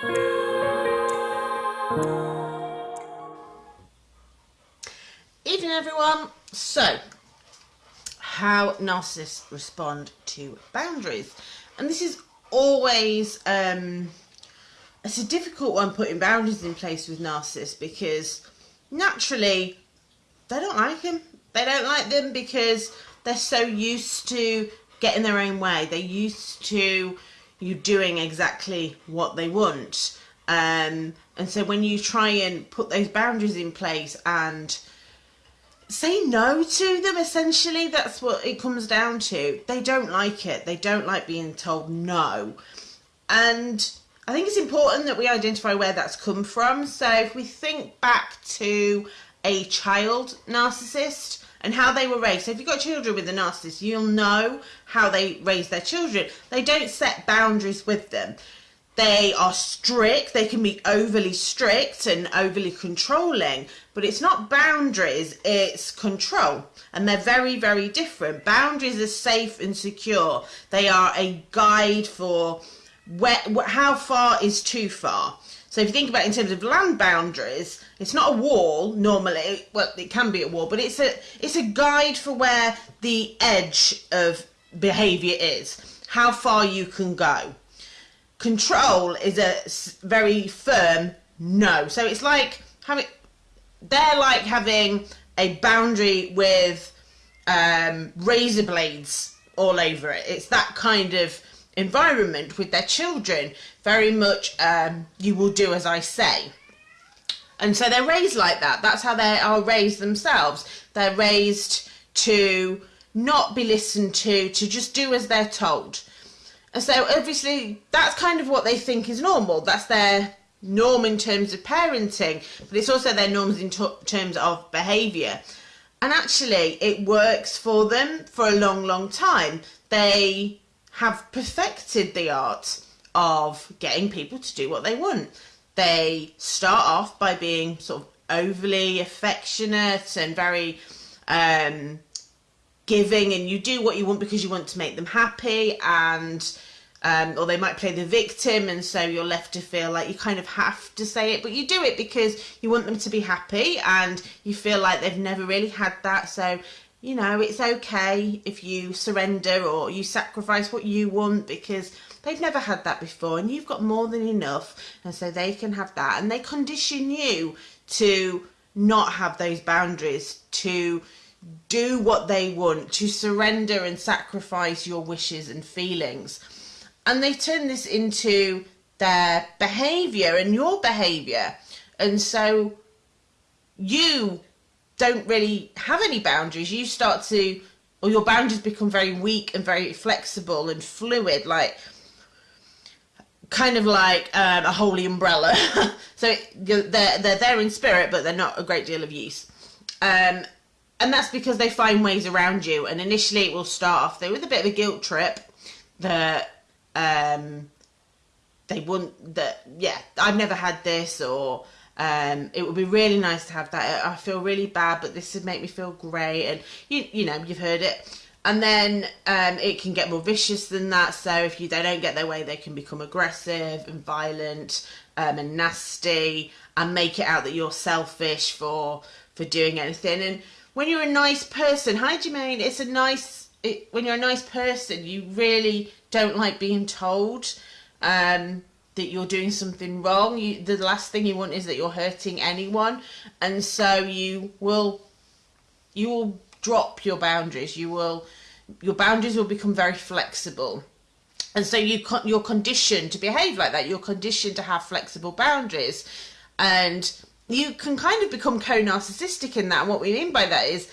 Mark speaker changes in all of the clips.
Speaker 1: Evening everyone. So, how narcissists respond to boundaries. And this is always um it's a difficult one putting boundaries in place with narcissists because naturally they don't like them. They don't like them because they're so used to getting their own way. They're used to you doing exactly what they want. Um, and so when you try and put those boundaries in place and say no to them, essentially, that's what it comes down to. They don't like it. They don't like being told no. And I think it's important that we identify where that's come from. So if we think back to a child narcissist and how they were raised. So if you've got children with a narcissist, you'll know how they raise their children. They don't set boundaries with them. They are strict, they can be overly strict and overly controlling, but it's not boundaries, it's control. And they're very, very different. Boundaries are safe and secure, they are a guide for where, how far is too far. So if you think about it in terms of land boundaries, it's not a wall normally. Well, it can be a wall, but it's a it's a guide for where the edge of behaviour is, how far you can go. Control is a very firm no. So it's like having they're like having a boundary with um, razor blades all over it. It's that kind of environment with their children. Very much, um, you will do as I say. And so they're raised like that. That's how they are raised themselves. They're raised to not be listened to, to just do as they're told. And so obviously that's kind of what they think is normal. That's their norm in terms of parenting, but it's also their norms in terms of behaviour. And actually, it works for them for a long, long time. They have perfected the art of getting people to do what they want. They start off by being sort of overly affectionate and very um, giving and you do what you want because you want to make them happy and um, or they might play the victim and so you're left to feel like you kind of have to say it but you do it because you want them to be happy and you feel like they've never really had that so you know it's okay if you surrender or you sacrifice what you want because they've never had that before and you've got more than enough and so they can have that and they condition you to not have those boundaries to do what they want, to surrender and sacrifice your wishes and feelings. And they turn this into their behavior and your behavior. And so you don't really have any boundaries. You start to, or your boundaries become very weak and very flexible and fluid, like kind of like um, a holy umbrella. so they're, they're there in spirit, but they're not a great deal of use. Um, and that's because they find ways around you. And initially, it will start off there with a bit of a guilt trip that um, they wouldn't. That yeah, I've never had this, or um, it would be really nice to have that. I feel really bad, but this would make me feel great. And you you know you've heard it. And then um, it can get more vicious than that. So if you they don't get their way, they can become aggressive and violent um, and nasty and make it out that you're selfish for for doing anything. And when you're a nice person, hi Jermaine, it's a nice, it, when you're a nice person, you really don't like being told um, that you're doing something wrong. You, the last thing you want is that you're hurting anyone. And so you will, you will drop your boundaries. You will, your boundaries will become very flexible. And so you you're conditioned to behave like that. You're conditioned to have flexible boundaries. And you can kind of become co-narcissistic in that. And what we mean by that is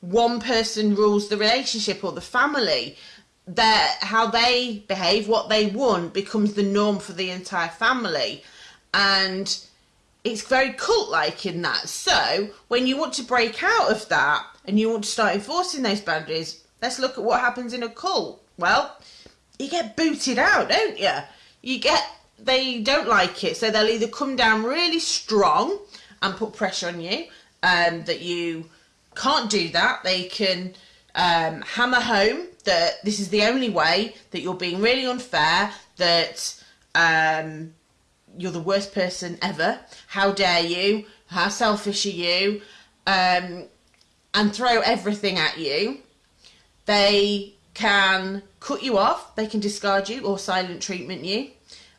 Speaker 1: one person rules the relationship or the family. That how they behave, what they want, becomes the norm for the entire family, and it's very cult-like in that. So when you want to break out of that and you want to start enforcing those boundaries, let's look at what happens in a cult. Well, you get booted out, don't you? You get they don't like it, so they'll either come down really strong and put pressure on you um, that you can't do that. They can um, hammer home that this is the only way, that you're being really unfair, that um, you're the worst person ever. How dare you? How selfish are you? Um, and throw everything at you. They can cut you off, they can discard you or silent treatment you,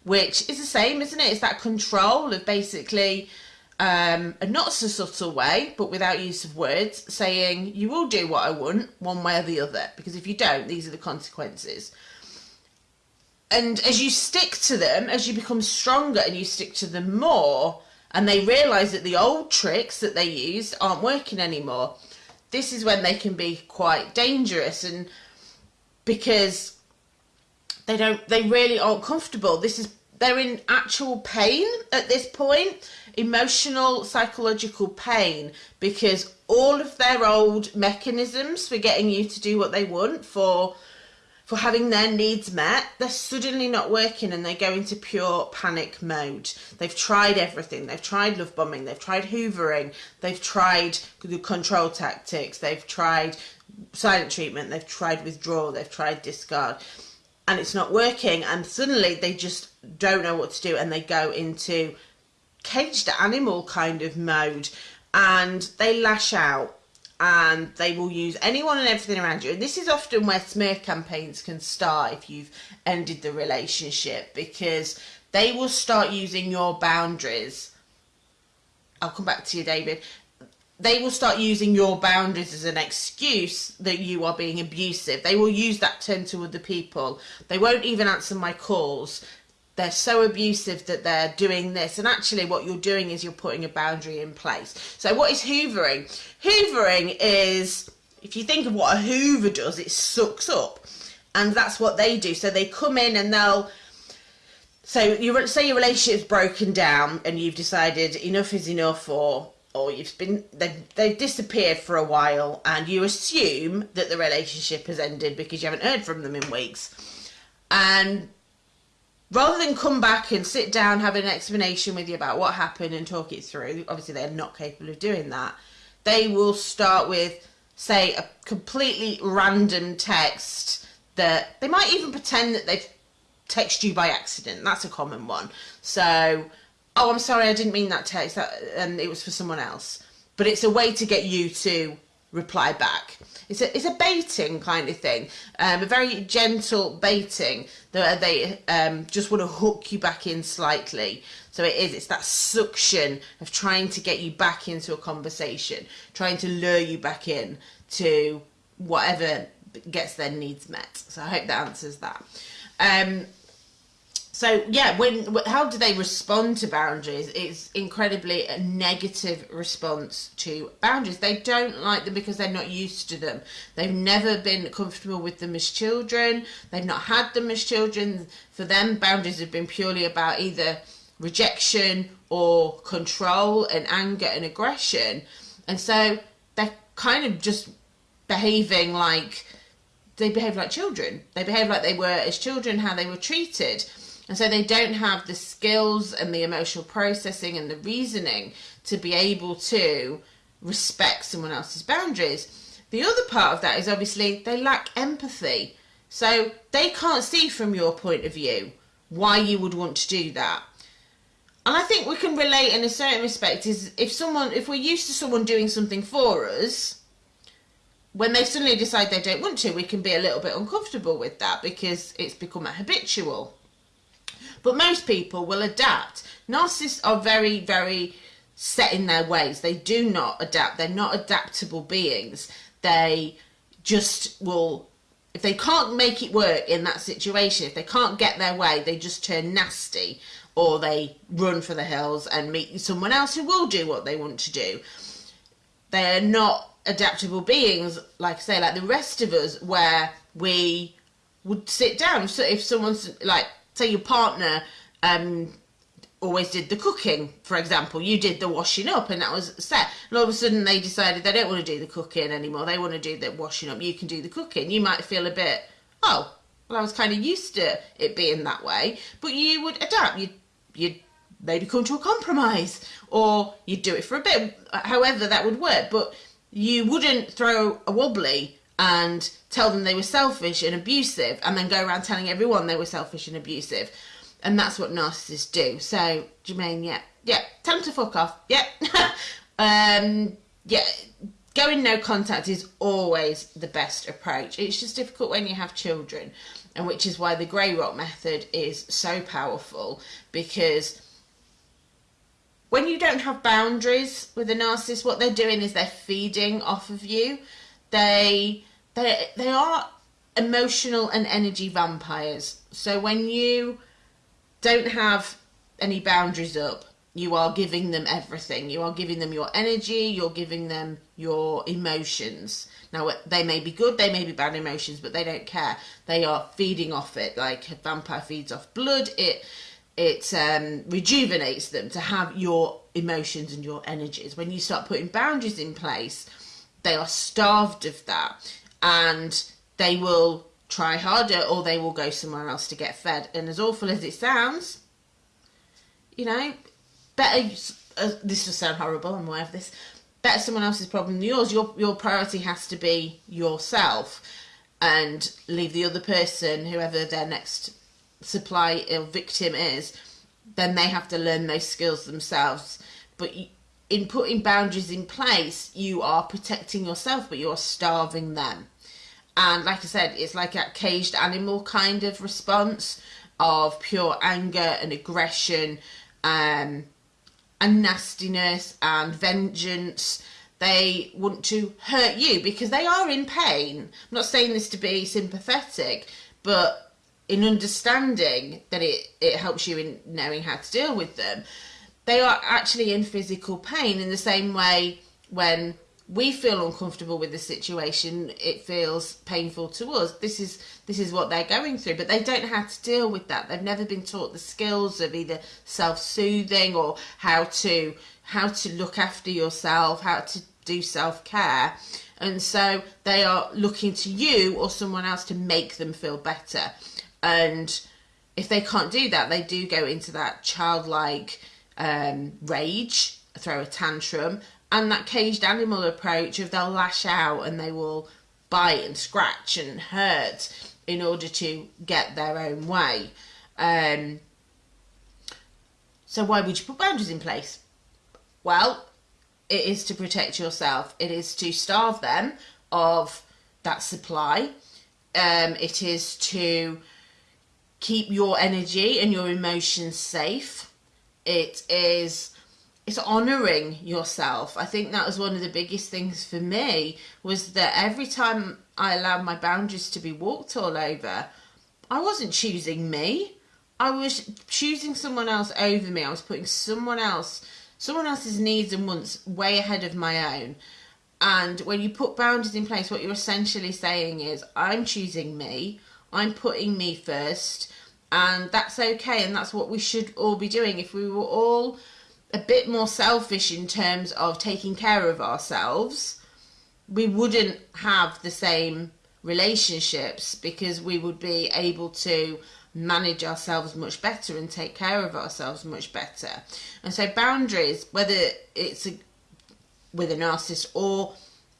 Speaker 1: which is the same, isn't it? It's that control of basically um, a not so subtle way, but without use of words, saying you will do what I want one way or the other, because if you don't, these are the consequences. And as you stick to them, as you become stronger and you stick to them more, and they realize that the old tricks that they used aren't working anymore, this is when they can be quite dangerous. And because they don't they really aren't comfortable. This is they're in actual pain at this point emotional psychological pain because all of their old mechanisms for getting you to do what they want for for having their needs met, they're suddenly not working and they go into pure panic mode. They've tried everything. They've tried love bombing, they've tried hoovering, they've tried the control tactics, they've tried silent treatment, they've tried withdrawal, they've tried discard, and it's not working. And suddenly they just don't know what to do and they go into caged animal kind of mode and they lash out and they will use anyone and everything around you. And this is often where smear campaigns can start if you've ended the relationship because they will start using your boundaries. I'll come back to you, David. They will start using your boundaries as an excuse that you are being abusive. They will use that term to other people. They won't even answer my calls they're so abusive that they're doing this. And actually what you're doing is you're putting a boundary in place. So what is hoovering? Hoovering is if you think of what a hoover does it sucks up. And that's what they do. So they come in and they'll so you say your relationship's broken down and you've decided enough is enough or or you've been they've, they've disappeared for a while and you assume that the relationship has ended because you haven't heard from them in weeks. And rather than come back and sit down, have an explanation with you about what happened and talk it through, obviously they're not capable of doing that, they will start with, say, a completely random text that they might even pretend that they've texted you by accident. That's a common one. So, oh, I'm sorry, I didn't mean that text, that, and it was for someone else. But it's a way to get you to reply back. It's a, it's a baiting kind of thing, um, a very gentle baiting that they um, just want to hook you back in slightly. So it is, it's that suction of trying to get you back into a conversation, trying to lure you back in to whatever gets their needs met. So I hope that answers that. Um, so yeah, when how do they respond to boundaries? It's incredibly a negative response to boundaries. They don't like them because they're not used to them. They've never been comfortable with them as children. They've not had them as children. For them, boundaries have been purely about either rejection or control and anger and aggression. And so they're kind of just behaving like they behave like children. They behave like they were as children, how they were treated. And so they don't have the skills and the emotional processing and the reasoning to be able to respect someone else's boundaries. The other part of that is obviously they lack empathy. So they can't see from your point of view why you would want to do that. And I think we can relate in a certain respect is if someone if we're used to someone doing something for us, when they suddenly decide they don't want to, we can be a little bit uncomfortable with that because it's become a habitual. But most people will adapt. Narcissists are very, very set in their ways. They do not adapt. They're not adaptable beings. They just will, if they can't make it work in that situation, if they can't get their way, they just turn nasty or they run for the hills and meet someone else who will do what they want to do. They're not adaptable beings, like I say, like the rest of us, where we would sit down. So if someone's like say your partner um, always did the cooking, for example, you did the washing up and that was set. And all of a sudden they decided they don't want to do the cooking anymore. They want to do the washing up. You can do the cooking. You might feel a bit, oh, well, I was kind of used to it being that way. But you would adapt. You'd, you'd maybe come to a compromise or you'd do it for a bit, however that would work. But you wouldn't throw a wobbly and tell them they were selfish and abusive and then go around telling everyone they were selfish and abusive. And that's what narcissists do. So, Jermaine, yeah, yeah, tell them to fuck off. Yeah. um, yeah, going no contact is always the best approach. It's just difficult when you have children, and which is why the grey rock method is so powerful because when you don't have boundaries with a narcissist, what they're doing is they're feeding off of you. They they they are emotional and energy vampires. So when you don't have any boundaries up, you are giving them everything. You are giving them your energy, you're giving them your emotions. Now, they may be good, they may be bad emotions, but they don't care. They are feeding off it. Like a vampire feeds off blood, it it um, rejuvenates them to have your emotions and your energies. When you start putting boundaries in place, they are starved of that and they will try harder or they will go somewhere else to get fed. And as awful as it sounds, you know, better. Uh, this will sound horrible. I'm aware of this. Better someone else's problem than yours. Your your priority has to be yourself, and leave the other person, whoever their next supply or victim is, then they have to learn those skills themselves. But in putting boundaries in place, you are protecting yourself, but you're starving them. And like I said, it's like a caged animal kind of response of pure anger and aggression um, and nastiness and vengeance. They want to hurt you because they are in pain. I'm not saying this to be sympathetic, but in understanding that it, it helps you in knowing how to deal with them, they are actually in physical pain in the same way when we feel uncomfortable with the situation it feels painful to us. This is this is what they're going through but they don't know how to deal with that. They've never been taught the skills of either self-soothing or how to how to look after yourself how to do self-care. And so they are looking to you or someone else to make them feel better. And if they can't do that they do go into that childlike um, rage throw a tantrum and that caged animal approach of they'll lash out and they will bite and scratch and hurt in order to get their own way. Um, so why would you put boundaries in place? Well, it is to protect yourself. It is to starve them of that supply. Um, it is to keep your energy and your emotions safe. It is it's honoring yourself. I think that was one of the biggest things for me was that every time I allowed my boundaries to be walked all over, I wasn't choosing me. I was choosing someone else over me. I was putting someone else, someone else's needs and wants way ahead of my own. And when you put boundaries in place, what you're essentially saying is, I'm choosing me. I'm putting me first. And that's okay. And that's what we should all be doing. If we were all a bit more selfish in terms of taking care of ourselves, we wouldn't have the same relationships because we would be able to manage ourselves much better and take care of ourselves much better. And so boundaries, whether it's a, with a narcissist or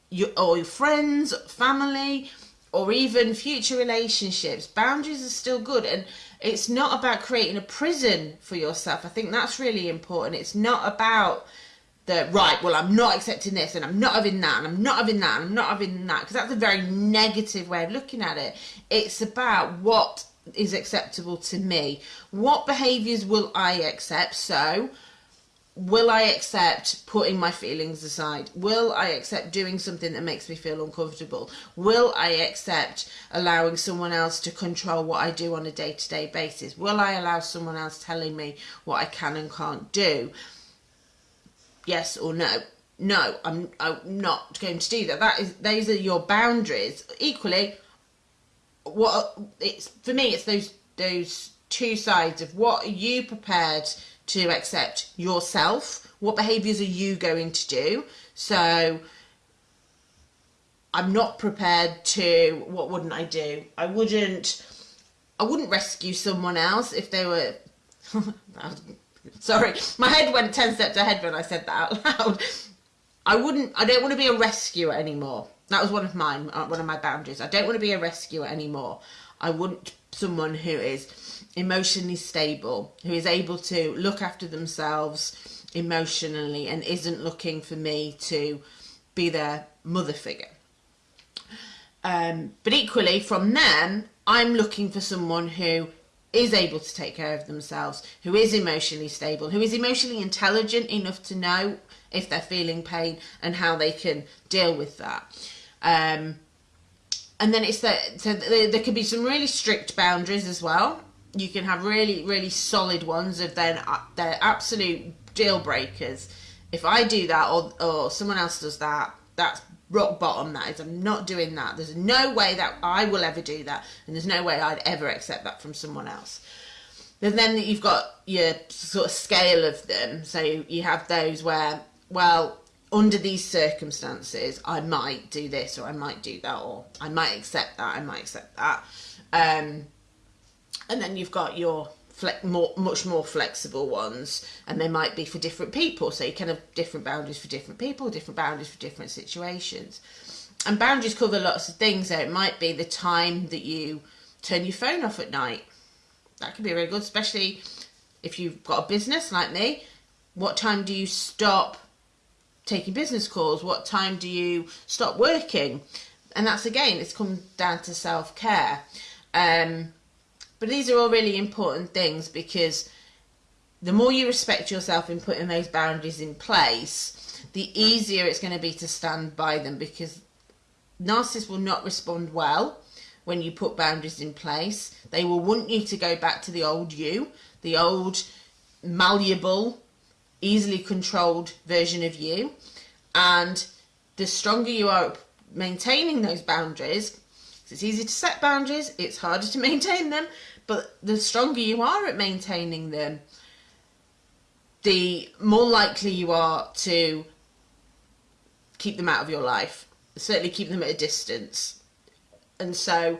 Speaker 1: your, or your friends, family, or even future relationships, boundaries are still good. And it's not about creating a prison for yourself. I think that's really important. It's not about the right, well, I'm not accepting this and I'm not having that and I'm not having that and I'm not having that because that's a very negative way of looking at it. It's about what is acceptable to me. What behaviors will I accept? So, will I accept putting my feelings aside? Will I accept doing something that makes me feel uncomfortable? Will I accept allowing someone else to control what I do on a day to day basis? Will I allow someone else telling me what I can and can't do? Yes or no? No, I'm, I'm not going to do that. That is, those are your boundaries. Equally, what it's for me, it's those those two sides of what are you prepared to accept yourself. What behaviors are you going to do? So I'm not prepared to what wouldn't I do? I wouldn't I wouldn't rescue someone else if they were sorry, my head went 10 steps ahead when I said that out loud. I wouldn't I don't want to be a rescuer anymore. That was one of mine, uh, one of my boundaries. I don't want to be a rescuer anymore. I want someone who is emotionally stable, who is able to look after themselves emotionally and isn't looking for me to be their mother figure. Um, but equally, from them, I'm looking for someone who is able to take care of themselves, who is emotionally stable, who is emotionally intelligent enough to know if they're feeling pain and how they can deal with that. Um, and then it's that so there, there could be some really strict boundaries as well. You can have really really solid ones of then uh, they're absolute deal breakers. If I do that or or someone else does that, that's rock bottom. That is, I'm not doing that. There's no way that I will ever do that, and there's no way I'd ever accept that from someone else. And then you've got your sort of scale of them. So you have those where, well, under these circumstances, I might do this or I might do that or I might accept that, I might accept that. Um, and then you've got your more, much more flexible ones, and they might be for different people. So you can have different boundaries for different people, different boundaries for different situations. And boundaries cover lots of things. So it might be the time that you turn your phone off at night. That could be really good, especially if you've got a business like me. What time do you stop taking business calls? What time do you stop working? And that's again, it's come down to self care. Um, but these are all really important things because the more you respect yourself in putting those boundaries in place, the easier it's going to be to stand by them because narcissists will not respond well when you put boundaries in place. They will want you to go back to the old you, the old malleable, easily controlled version of you. And the stronger you are maintaining those boundaries, it's easy to set boundaries, it's harder to maintain them, but the stronger you are at maintaining them, the more likely you are to keep them out of your life, certainly keep them at a distance. And so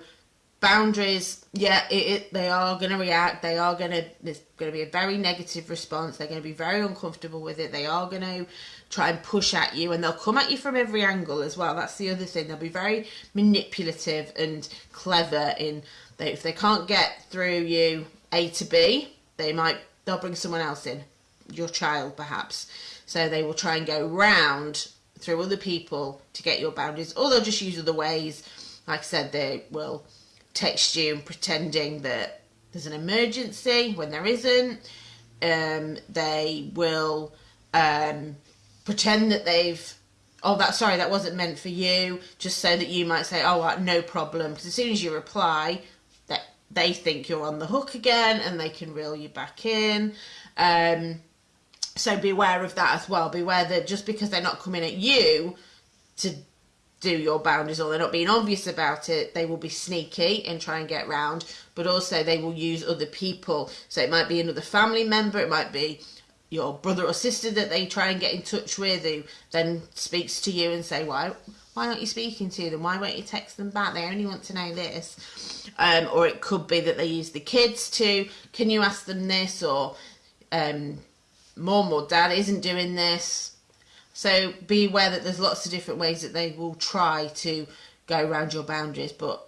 Speaker 1: boundaries yeah it, it, they are going to react they are going to there's going to be a very negative response they're going to be very uncomfortable with it they are going to try and push at you and they'll come at you from every angle as well that's the other thing they'll be very manipulative and clever in they, if they can't get through you a to b they might they'll bring someone else in your child perhaps so they will try and go round through other people to get your boundaries or they'll just use other ways like i said they will text you and pretending that there's an emergency when there isn't. Um, they will um, pretend that they've oh that sorry that wasn't meant for you. Just so that you might say oh no problem. Because as soon as you reply that they think you're on the hook again and they can reel you back in. Um, so beware of that as well. Beware that just because they're not coming at you to do your boundaries or they're not being obvious about it, they will be sneaky and try and get round, but also they will use other people. So it might be another family member, it might be your brother or sister that they try and get in touch with who then speaks to you and say, Why why aren't you speaking to them? Why won't you text them back? They only want to know this. Um, or it could be that they use the kids to, can you ask them this? Or um, mom or dad isn't doing this so be aware that there's lots of different ways that they will try to go around your boundaries, but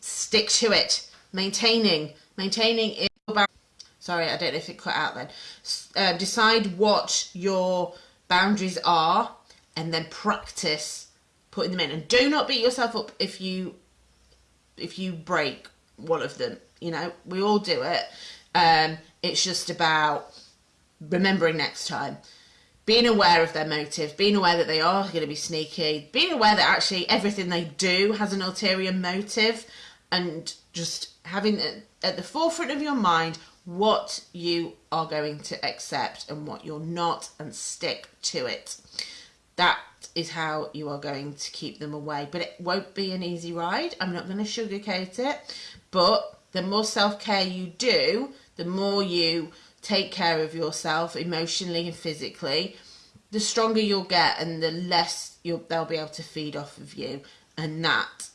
Speaker 1: stick to it. Maintaining, maintaining Sorry, I don't know if it cut out then. Uh, decide what your boundaries are and then practice putting them in. And do not beat yourself up if you if you break one of them. You know, we all do it. Um, it's just about remembering next time being aware of their motives, being aware that they are going to be sneaky, being aware that actually everything they do has an ulterior motive, and just having at the forefront of your mind what you are going to accept and what you're not, and stick to it. That is how you are going to keep them away. But it won't be an easy ride. I'm not going to sugarcoat it. But the more self care you do, the more you take care of yourself emotionally and physically, the stronger you'll get and the less they'll be able to feed off of you. And that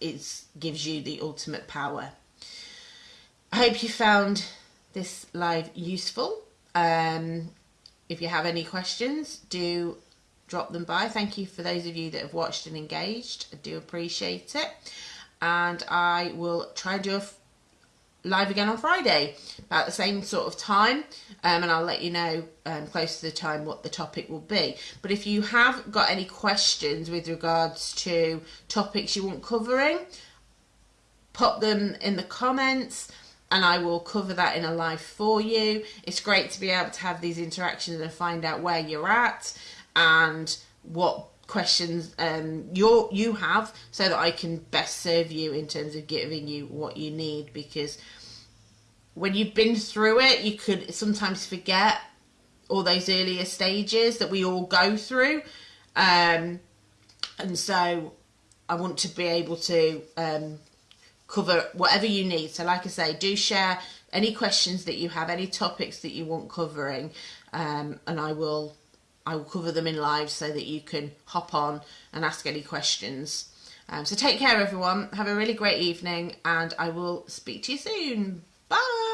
Speaker 1: is gives you the ultimate power. I hope you found this live useful. Um, if you have any questions, do drop them by. Thank you for those of you that have watched and engaged. I do appreciate it. And I will try and do a live again on Friday about the same sort of time um, and I'll let you know um, close to the time what the topic will be. But if you have got any questions with regards to topics you want covering pop them in the comments and I will cover that in a live for you. It's great to be able to have these interactions and find out where you're at and what questions um, you you have so that I can best serve you in terms of giving you what you need because when you've been through it, you could sometimes forget all those earlier stages that we all go through. Um, and so I want to be able to um, cover whatever you need. So, like I say, do share any questions that you have, any topics that you want covering, um, and I will I will cover them in live so that you can hop on and ask any questions. Um, so take care, everyone. Have a really great evening, and I will speak to you soon. Bye.